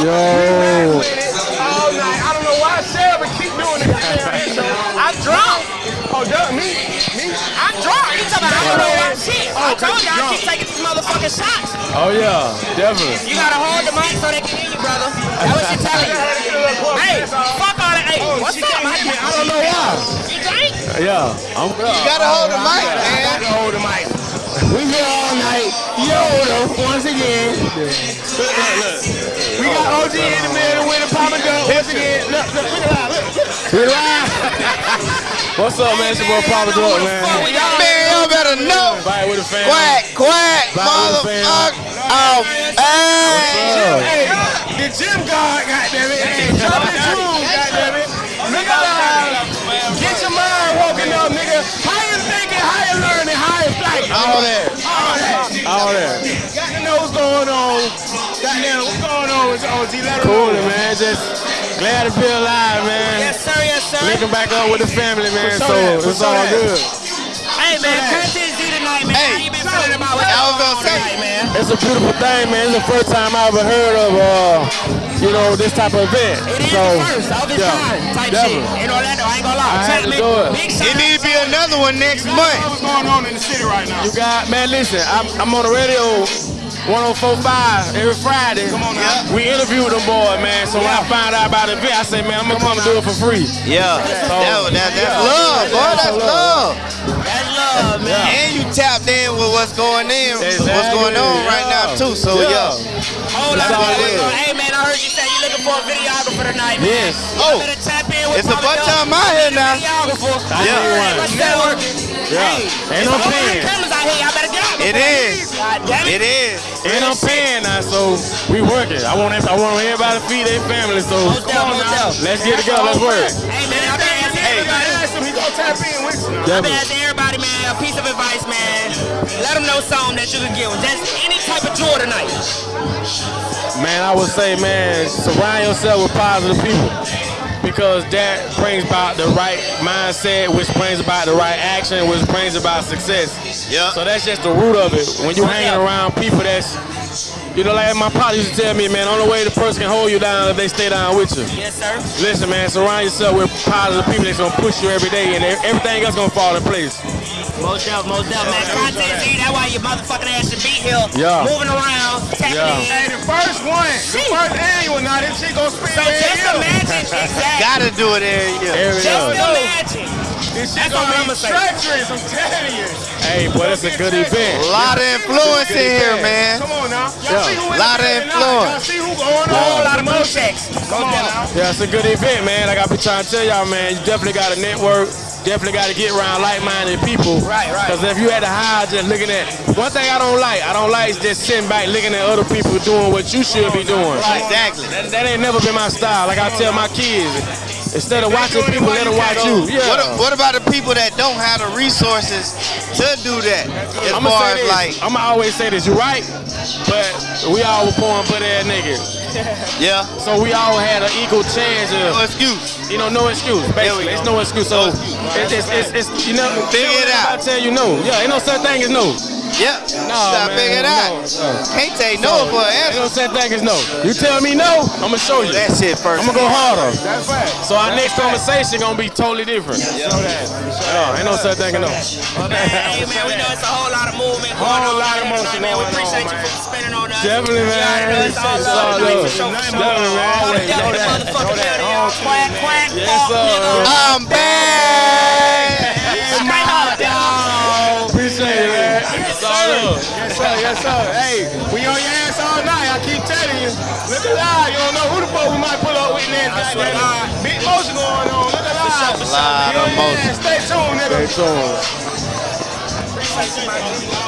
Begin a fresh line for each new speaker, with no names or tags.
Yo.
All night. I don't know why Sarah keep doing it.
I'm drunk.
Oh, duh, me? Me?
I'm drunk. You talking about I don't know why shit. I oh, told you I keep taking these motherfucking shots.
Oh yeah, definitely.
You gotta hold the mic so they can hear you, brother. That's what she telling you. Hey, fuck all that. Hey, oh, what's
she
up,
can't
man?
hear me. I don't know why.
You drink?
Yeah, I'm.
You gotta hold the mic,
I
man.
got to hold the mic.
We here all night. Yoda once again. Look, look, look.
We got OG in the middle with a Papa Dunk once again. Look, look, look at that. Look.
We live. What's up, man? It's your boy Papa Dog, man.
Man, y'all better know.
Fight with the fam.
Quack, quack,
Bye, fam.
motherfucker. Oh, hey.
Hey, the gym guard, goddammit. Hey, drop his room, goddammit.
All that.
All that.
All that.
Got to know what's going on. Goddamn, what's going on with OG? Let him
Cool,
know.
man. Just glad to be alive, man.
Yes, sir. Yes, sir.
Linking back up with the family, man.
For
So
sure that, for
it's
sure
all
that.
good.
Hey, man, content Z tonight, man.
Hey,
How you been feeling about what's
I was
going
gonna say.
tonight, man?
It's a beautiful thing, man. It's the first time I ever heard of, uh, you know, this type of event.
It is
so,
the first of its
yeah,
kind type
definitely.
shit. In Orlando, I ain't gonna lie.
I had to do it.
Big shout
It
out
need another one next month.
What's going on in the city right now?
You got, man, listen, I'm, I'm on the radio 1045 every Friday.
Come on now.
We interviewed them boy, man. So when I find out about the event, I say, man, I'm gonna come and do it for free.
Yeah, that, that, that's love, boy. That's love.
That's love, man.
And you tapped in with what's going in, what's going on right now too. So
Yeah.
yeah.
Hold
That's
on, looking for a videographer tonight, man.
Yes.
Oh,
Better tap in with
it's a
Papa
bunch
Doug.
of them out here now.
Videographer.
I
Yeah.
need.
Let's networking.
Yeah.
Hey,
Ain't no
there's a whole lot of
paying.
cameras out here. Y'all better get out.
It is.
God damn it.
It is.
And I'm paying now, so we working. I want I want everybody to feed their family, so
Most deaf, most deaf.
let's get together. Let's work.
Hey, man, I've been asking
Hey.
everybody.
He gonna tap in with you.
I've been
Definitely.
asking everybody, man, a piece of advice, man. Let them know something that you can give them. Just any type of tour tonight.
Man, I would say, man, surround yourself with positive people because that brings about the right mindset, which brings about the right action, which brings about success.
Yeah.
So that's just the root of it. When you hanging around people that's, you know, like my partner used to tell me, man, only way the person can hold you down is if they stay down with you.
Yes, sir.
Listen, man, surround yourself with positive people that's gonna push you every day, and everything else gonna fall in place.
Most deaf, most deaf, man. Content Z, that's why your motherfucking ass should be here.
Yeah.
Moving around, tapping
Yeah.
in.
Hey, the first one, the first annual, now this shit gonna spin
So just imagine, exactly.
Gotta do it every year.
Every
Just
day.
imagine.
This shit
That's
gonna
I'ma
be
say.
treacherous, I'm telling you.
Hey, boy, that's a good event.
A lot of influence in here, man.
Come on now. Y'all
Yeah.
see who in
Lot of
the building now.
influence.
Y'all see who going
Yeah.
on.
A lot of blue checks.
Come on now.
Yeah, it's a good event, man. Like I be trying to tell y'all, man, you definitely got to network. Definitely got to get around like-minded people.
Right, right.
Because if you had the high just looking at one thing I don't like, I don't like just sitting back looking at other people doing what you should be doing.
Right, Exactly.
That, that ain't never been my style. Like I tell my kids, instead of watching people, let them watch you. Yeah.
What, what about the people that don't have the resources to do that? As
I'ma
far as like,
I'ma always say this. You're right, but we all were born butt ass niggas.
yeah,
So we all had an equal chance
no excuse.
you know, no excuse.
There
Basically, it's no excuse. So it's, it's, it's, it's you know,
Figure it out.
I tell you no. Yeah, ain't no such thing as no.
Yeah,
No,
Stop
man,
figure it out.
no, no.
Can't say no for an
Ain't
answer.
no such thing as no. You tell me no, I'ma show you.
That shit first.
I'm gonna go harder.
That's right.
So our next conversation gonna be totally different. Yeah, ain't no such thing as no.
Hey, man, we know it's a whole lot of movement going
Whole lot of motion
tonight, man. We appreciate
on,
you for spending on us.
Definitely,
You already know
man.
It's all love
all love.
for sure. for sure.
Definitely, man.
All
Always. Know that.
motherfucking
Know that.
building. Quack, quack,
Yes, sir.
I'm back.
Straight up, dog.
Appreciate it, It's all love.
Yes, sir. Yes, sir. Hey, we on your ass all night. I keep telling you. Look alive. You don't know who the fuck we might pull up with next.
swear to God.
Big motion going on. Look alive.
Of
Yeah,
motion.
Stay tuned, nigga.
Stay tuned.